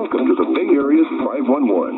Welcome to the Bay Area's 511.